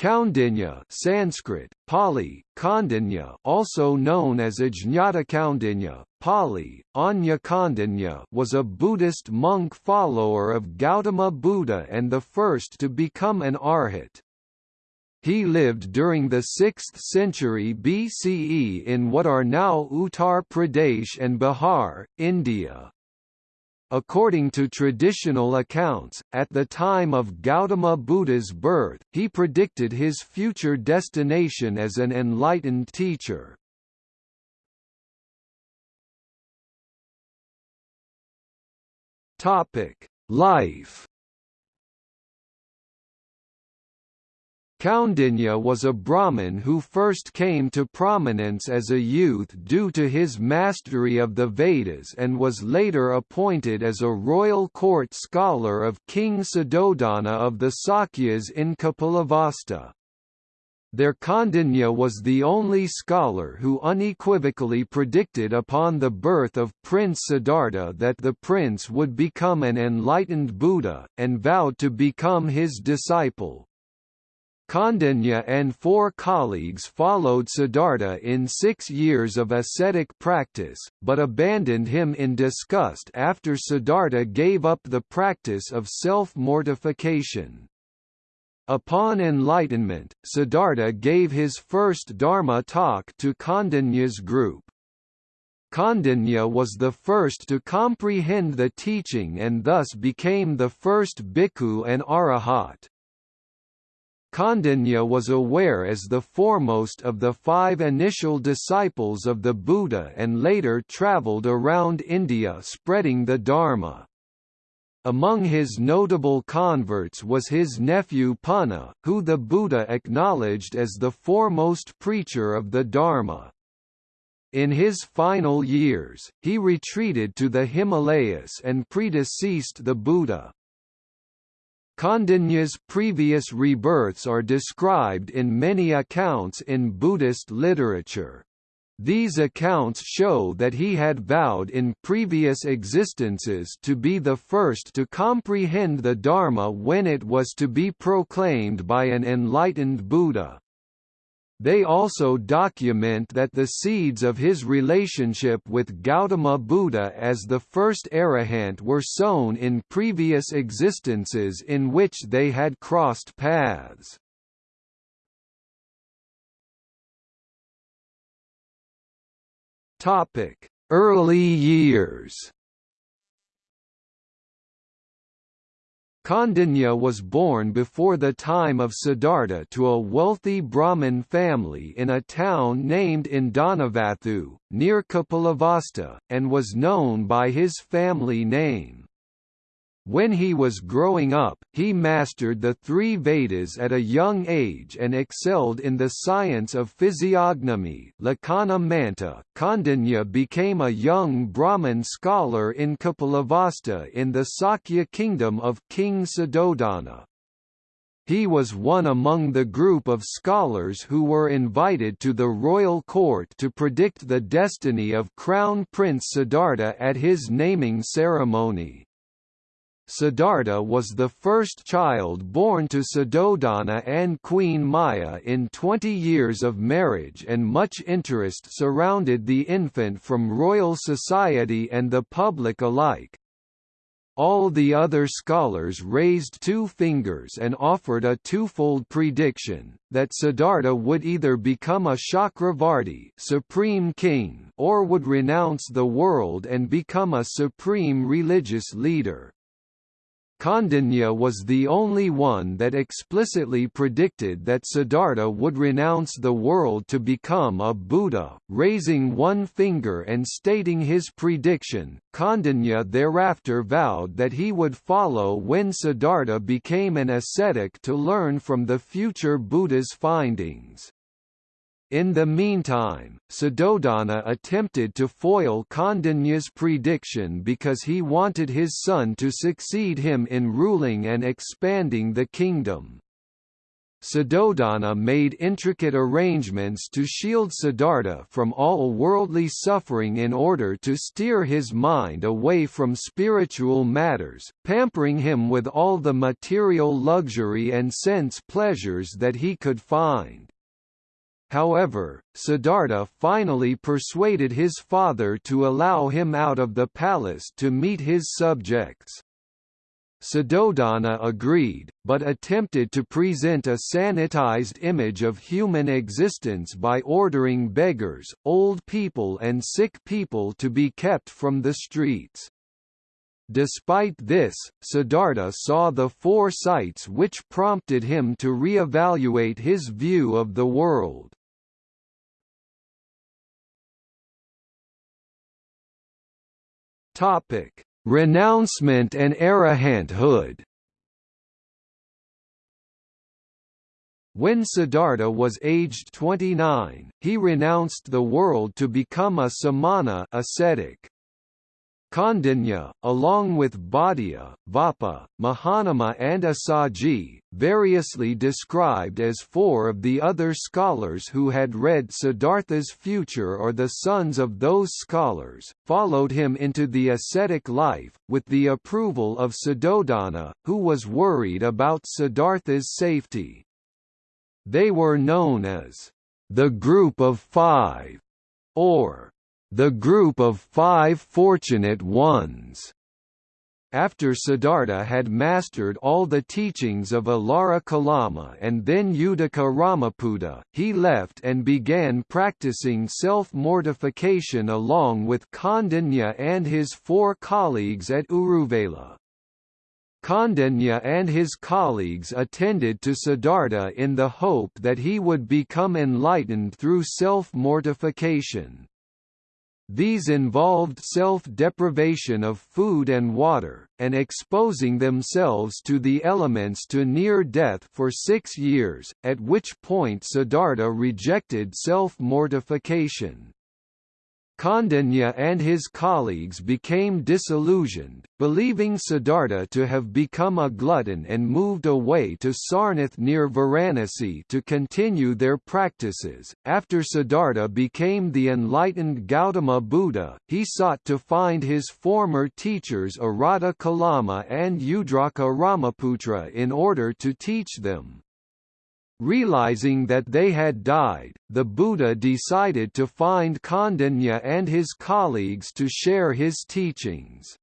Kaundinya Sanskrit, Pali, Kandinya also known as Ajñata Kaundinya, Pali, Anya was a Buddhist monk follower of Gautama Buddha and the first to become an arhat. He lived during the 6th century BCE in what are now Uttar Pradesh and Bihar, India. According to traditional accounts, at the time of Gautama Buddha's birth, he predicted his future destination as an enlightened teacher. Life Kaundinya was a Brahmin who first came to prominence as a youth due to his mastery of the Vedas and was later appointed as a royal court scholar of King Suddhodana of the Sakyas in Kapilavastu. There Kaundinya was the only scholar who unequivocally predicted upon the birth of Prince Siddhartha that the prince would become an enlightened Buddha, and vowed to become his disciple. Kaundinya and four colleagues followed Siddhartha in six years of ascetic practice, but abandoned him in disgust after Siddhartha gave up the practice of self-mortification. Upon enlightenment, Siddhartha gave his first Dharma talk to Kaundinya's group. Kaundinya was the first to comprehend the teaching and thus became the first bhikkhu and arahat. Kaundinya was aware as the foremost of the five initial disciples of the Buddha and later travelled around India spreading the Dharma. Among his notable converts was his nephew Punna, who the Buddha acknowledged as the foremost preacher of the Dharma. In his final years, he retreated to the Himalayas and predeceased the Buddha. Kaundinya's previous rebirths are described in many accounts in Buddhist literature. These accounts show that he had vowed in previous existences to be the first to comprehend the Dharma when it was to be proclaimed by an enlightened Buddha. They also document that the seeds of his relationship with Gautama Buddha as the first arahant were sown in previous existences in which they had crossed paths. Early years Kaundinya was born before the time of Siddhartha to a wealthy Brahmin family in a town named Indanavathu, near Kapilavastu, and was known by his family name. When he was growing up, he mastered the three Vedas at a young age and excelled in the science of physiognomy. Lakkhana Manta, Kaundinya became a young Brahmin scholar in Kapilavastu in the Sakya kingdom of King Suddhodana. He was one among the group of scholars who were invited to the royal court to predict the destiny of Crown Prince Siddhartha at his naming ceremony. Siddhartha was the first child born to Suddhodana and Queen Maya in 20 years of marriage and much interest surrounded the infant from royal society and the public alike. All the other scholars raised two fingers and offered a twofold prediction, that Siddhartha would either become a Chakravarti supreme king or would renounce the world and become a supreme religious leader. Kaundinya was the only one that explicitly predicted that Siddhartha would renounce the world to become a Buddha, raising one finger and stating his prediction. Kaundinya thereafter vowed that he would follow when Siddhartha became an ascetic to learn from the future Buddha's findings. In the meantime, Suddhodana attempted to foil Kaundinya's prediction because he wanted his son to succeed him in ruling and expanding the kingdom. Suddhodana made intricate arrangements to shield Siddhartha from all worldly suffering in order to steer his mind away from spiritual matters, pampering him with all the material luxury and sense pleasures that he could find. However, Siddhartha finally persuaded his father to allow him out of the palace to meet his subjects. Suddhodana agreed, but attempted to present a sanitized image of human existence by ordering beggars, old people and sick people to be kept from the streets. Despite this, Siddhartha saw the four sights which prompted him to re-evaluate his view of the world. Topic: Renouncement and arahanthood When Siddhartha was aged 29, he renounced the world to become a samana ascetic. Kaundinya, along with Bhaddiya, Vappa, Mahanama and Assaji, variously described as four of the other scholars who had read Siddhartha's future or the sons of those scholars, followed him into the ascetic life, with the approval of Suddhodana, who was worried about Siddhartha's safety. They were known as the Group of Five, or the group of five fortunate ones. After Siddhartha had mastered all the teachings of Alara Kalama and then Uddaka Ramaputa, he left and began practicing self-mortification along with Kaundinya and his four colleagues at Uruvela. Kaundinya and his colleagues attended to Siddhartha in the hope that he would become enlightened through self-mortification. These involved self-deprivation of food and water, and exposing themselves to the elements to near death for six years, at which point Siddhartha rejected self-mortification. Kaundinya and his colleagues became disillusioned, believing Siddhartha to have become a glutton and moved away to Sarnath near Varanasi to continue their practices. After Siddhartha became the enlightened Gautama Buddha, he sought to find his former teachers Arata Kalama and Udraka Ramaputra in order to teach them. Realizing that they had died, the Buddha decided to find Kaundinya and his colleagues to share his teachings.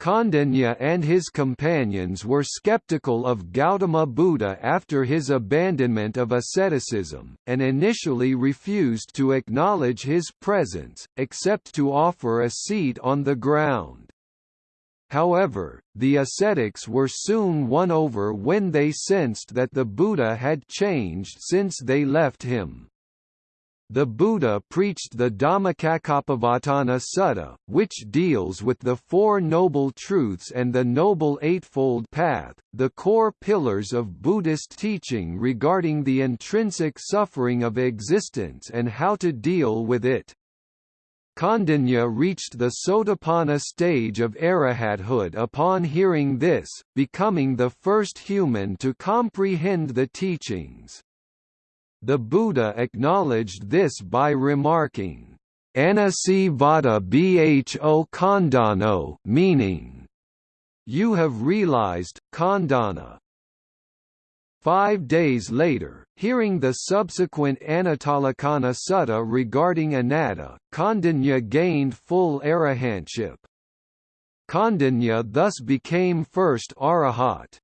Kaundinya and his companions were skeptical of Gautama Buddha after his abandonment of asceticism, and initially refused to acknowledge his presence, except to offer a seat on the ground. However, the ascetics were soon won over when they sensed that the Buddha had changed since they left him. The Buddha preached the Dhammacakkappavattana Sutta, which deals with the Four Noble Truths and the Noble Eightfold Path, the core pillars of Buddhist teaching regarding the intrinsic suffering of existence and how to deal with it. Kaundinya reached the Sotapanna stage of arahathood upon hearing this, becoming the first human to comprehend the teachings. The Buddha acknowledged this by remarking, Anasi vada bho khandano meaning, You have realized, khandana, Five days later, hearing the subsequent Anattalakkhana Sutta regarding anatta, Kaundinya gained full arahantship. Kaundinya thus became first arahat.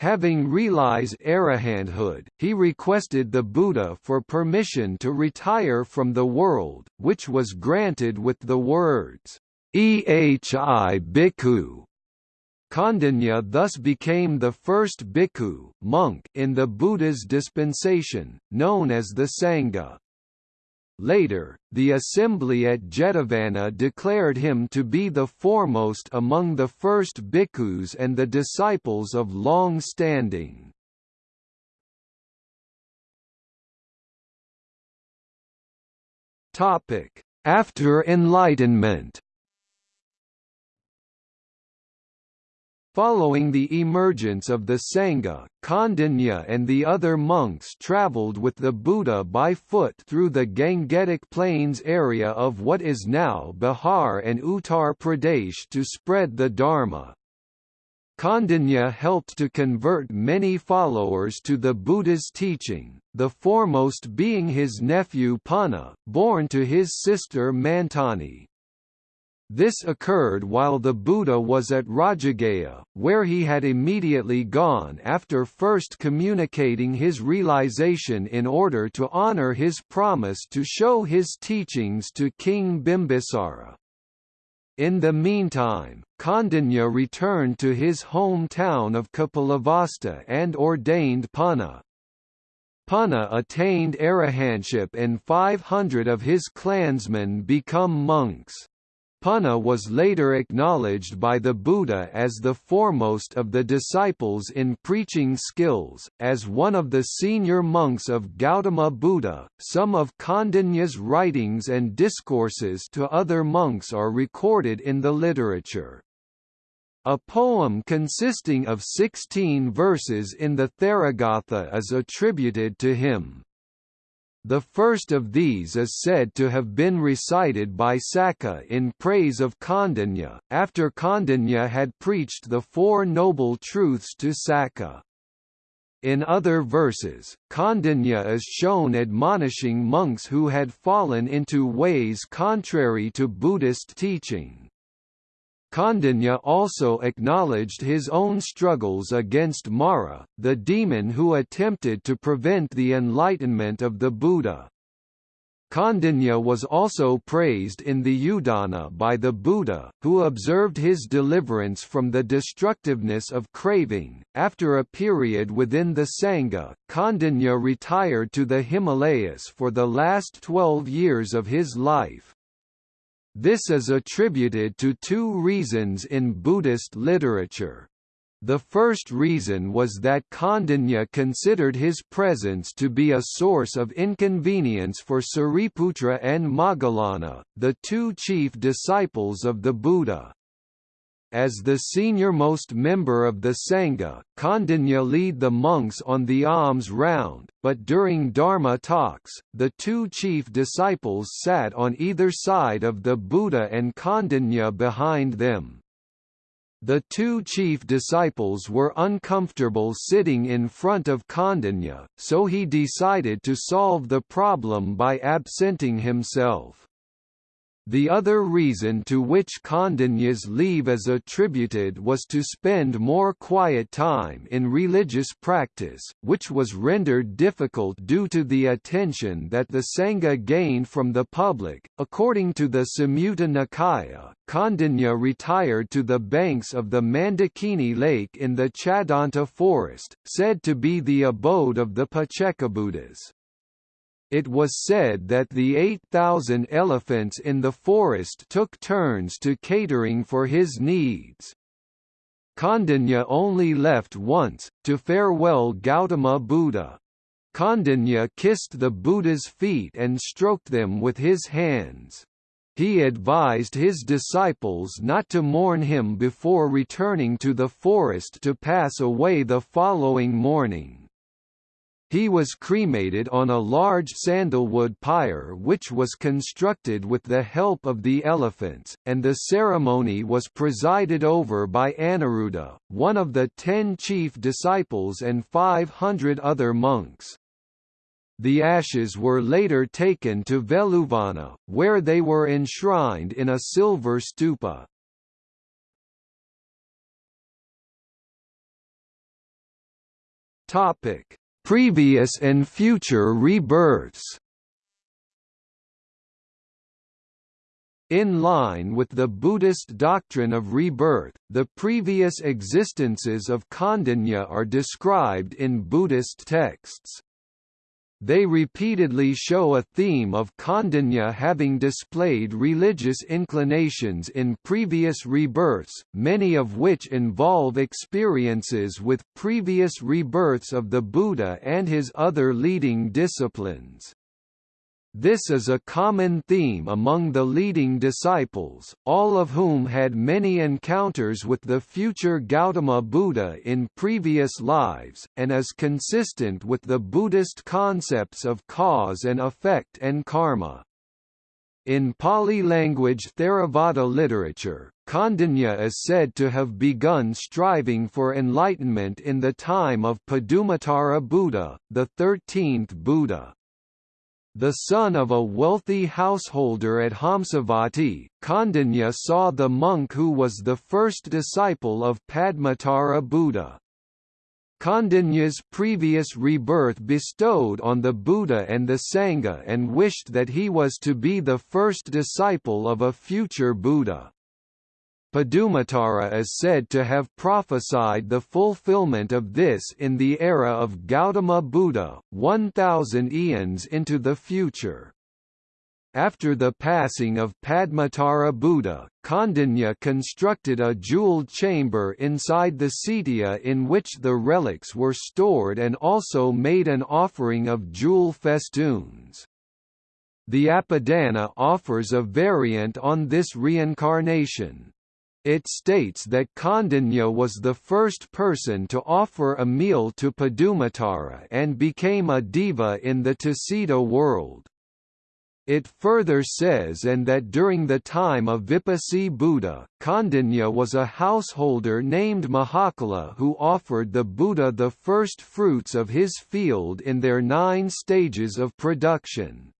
Having realized arahanthood, he requested the Buddha for permission to retire from the world, which was granted with the words, Ehi bhikkhu, Kaundinya thus became the first bhikkhu monk in the Buddha's dispensation, known as the Sangha. Later, the assembly at Jetavana declared him to be the foremost among the first bhikkhus and the disciples of long standing. After Enlightenment Following the emergence of the Sangha, Kaundinya and the other monks travelled with the Buddha by foot through the Gangetic Plains area of what is now Bihar and Uttar Pradesh to spread the Dharma. Kaundinya helped to convert many followers to the Buddha's teaching, the foremost being his nephew Punna, born to his sister Mantani. This occurred while the Buddha was at Rajagaha, where he had immediately gone after first communicating his realization in order to honor his promise to show his teachings to King Bimbisara. In the meantime, Kaundinya returned to his hometown of Kapilavastu and ordained Punna. Punna attained arahantship and 500 of his clansmen become monks. Punna was later acknowledged by the Buddha as the foremost of the disciples in preaching skills, as one of the senior monks of Gautama Buddha. Some of Kaundinya's writings and discourses to other monks are recorded in the literature. A poem consisting of 16 verses in the Theragatha is attributed to him. The first of these is said to have been recited by Sakka in praise of Kaundinya, after Kaundinya had preached the Four Noble Truths to Sakka. In other verses, Kaundinya is shown admonishing monks who had fallen into ways contrary to Buddhist teaching. Kaundinya also acknowledged his own struggles against Mara, the demon who attempted to prevent the enlightenment of the Buddha. Kaundinya was also praised in the Udana by the Buddha, who observed his deliverance from the destructiveness of craving. After a period within the Sangha, Kaundinya retired to the Himalayas for the last 12 years of his life. This is attributed to two reasons in Buddhist literature. The first reason was that Kaundinya considered his presence to be a source of inconvenience for Sariputra and Moggallana, the two chief disciples of the Buddha. As the senior-most member of the Sangha, Kaundinya lead the monks on the alms round, but during Dharma talks, the two chief disciples sat on either side of the Buddha and Kaundinya behind them. The two chief disciples were uncomfortable sitting in front of Kaundinya, so he decided to solve the problem by absenting himself. The other reason to which Kaundinya's leave is attributed was to spend more quiet time in religious practice, which was rendered difficult due to the attention that the Sangha gained from the public. According to the Samyutta Nikaya, Kaundinya retired to the banks of the Mandakini Lake in the Chadanta forest, said to be the abode of the Paccekabuddhas. It was said that the 8,000 elephants in the forest took turns to catering for his needs. Kaundinya only left once, to farewell Gautama Buddha. Kaundinya kissed the Buddha's feet and stroked them with his hands. He advised his disciples not to mourn him before returning to the forest to pass away the following morning. He was cremated on a large sandalwood pyre which was constructed with the help of the elephants, and the ceremony was presided over by Aniruddha, one of the ten chief disciples and 500 other monks. The ashes were later taken to Veluvana, where they were enshrined in a silver stupa. Topic previous and future rebirths In line with the Buddhist doctrine of rebirth, the previous existences of Kaundinya are described in Buddhist texts. They repeatedly show a theme of Kaundinya having displayed religious inclinations in previous rebirths, many of which involve experiences with previous rebirths of the Buddha and his other leading disciplines. This is a common theme among the leading disciples, all of whom had many encounters with the future Gautama Buddha in previous lives, and is consistent with the Buddhist concepts of cause and effect and karma. In Pali language Theravada literature, Kaundinya is said to have begun striving for enlightenment in the time of Padumatara Buddha, the thirteenth Buddha. The son of a wealthy householder at Hamsavati, Kaundinya saw the monk who was the first disciple of Padmatara Buddha. Kaundinya's previous rebirth bestowed on the Buddha and the Sangha and wished that he was to be the first disciple of a future Buddha. Padumatara is said to have prophesied the fulfillment of this in the era of Gautama Buddha, 1000 eons into the future. After the passing of Padmatara Buddha, Kaundinya constructed a jeweled chamber inside the cetya in which the relics were stored and also made an offering of jewel festoons. The Apadana offers a variant on this reincarnation. It states that Kaundinya was the first person to offer a meal to Padumatara and became a deva in the Tusita world. It further says and that during the time of Vipassi Buddha, Kaundinya was a householder named Mahakala who offered the Buddha the first fruits of his field in their nine stages of production.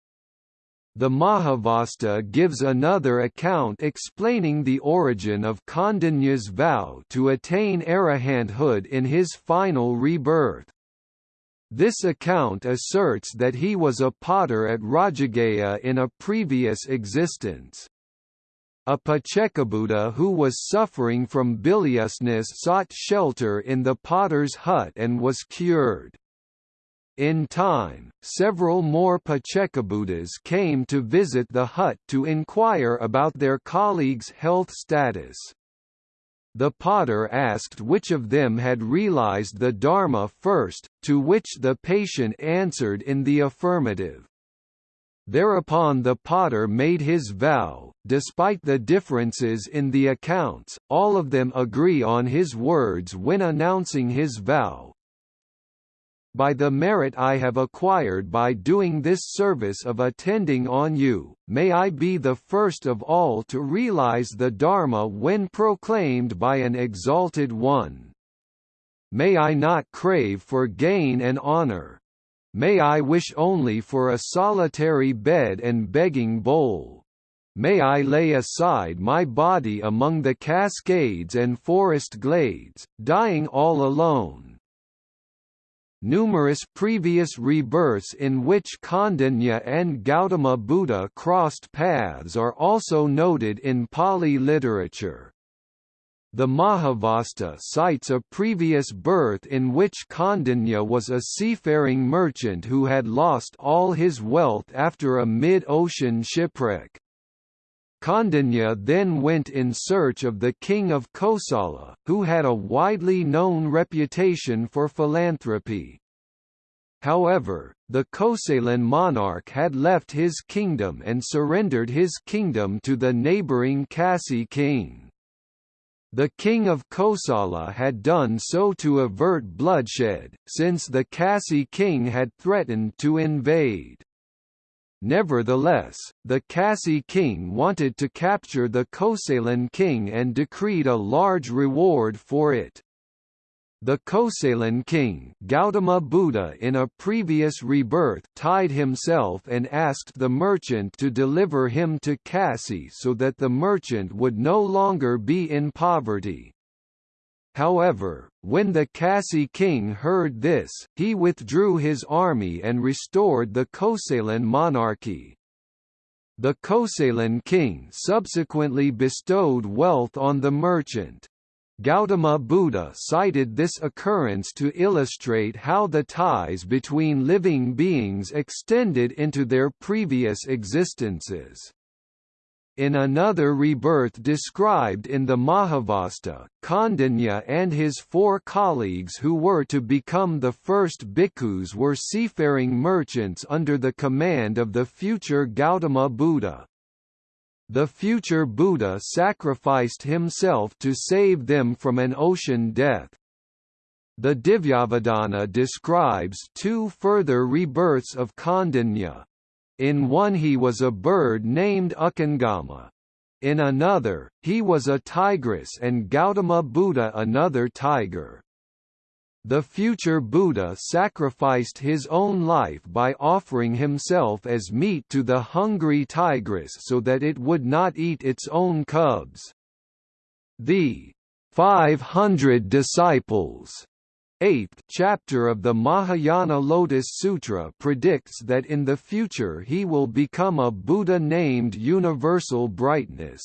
The Mahavastu gives another account explaining the origin of Kaundinya's vow to attain arahanthood in his final rebirth. This account asserts that he was a potter at Rajagaha in a previous existence. A Paccekabuddha who was suffering from biliousness sought shelter in the potter's hut and was cured. In time, several more Paccekabuddhas came to visit the hut to inquire about their colleagues' health status. The potter asked which of them had realized the Dharma first, to which the patient answered in the affirmative. Thereupon the potter made his vow, despite the differences in the accounts, all of them agree on his words when announcing his vow, by the merit I have acquired by doing this service of attending on you, may I be the first of all to realize the Dharma when proclaimed by an exalted one. May I not crave for gain and honor. May I wish only for a solitary bed and begging bowl. May I lay aside my body among the cascades and forest glades, dying all alone Numerous previous rebirths in which Kaundinya and Gautama Buddha crossed paths are also noted in Pali literature. The Mahavastu cites a previous birth in which Kaundinya was a seafaring merchant who had lost all his wealth after a mid-ocean shipwreck. Kaundinya then went in search of the king of Kosala, who had a widely known reputation for philanthropy. However, the Kosalan monarch had left his kingdom and surrendered his kingdom to the neighbouring Kasi king. The king of Kosala had done so to avert bloodshed, since the Kasi king had threatened to invade. Nevertheless, the Kasi king wanted to capture the Kosalan king and decreed a large reward for it. The Kosalan king Gautama Buddha in a previous rebirth tied himself and asked the merchant to deliver him to Kasi so that the merchant would no longer be in poverty. However, when the Kasi king heard this, he withdrew his army and restored the Kosalan monarchy. The Kosalan king subsequently bestowed wealth on the merchant. Gautama Buddha cited this occurrence to illustrate how the ties between living beings extended into their previous existences. In another rebirth described in the Mahavastu, Kaundinya and his four colleagues who were to become the first bhikkhus were seafaring merchants under the command of the future Gautama Buddha. The future Buddha sacrificed himself to save them from an ocean death. The Divyavadana describes two further rebirths of Kaundinya. In one he was a bird named Ukangama. In another, he was a tigress and Gautama Buddha another tiger. The future Buddha sacrificed his own life by offering himself as meat to the hungry tigress so that it would not eat its own cubs. The 500 disciples eighth chapter of the Mahayana Lotus Sutra predicts that in the future he will become a Buddha named Universal Brightness.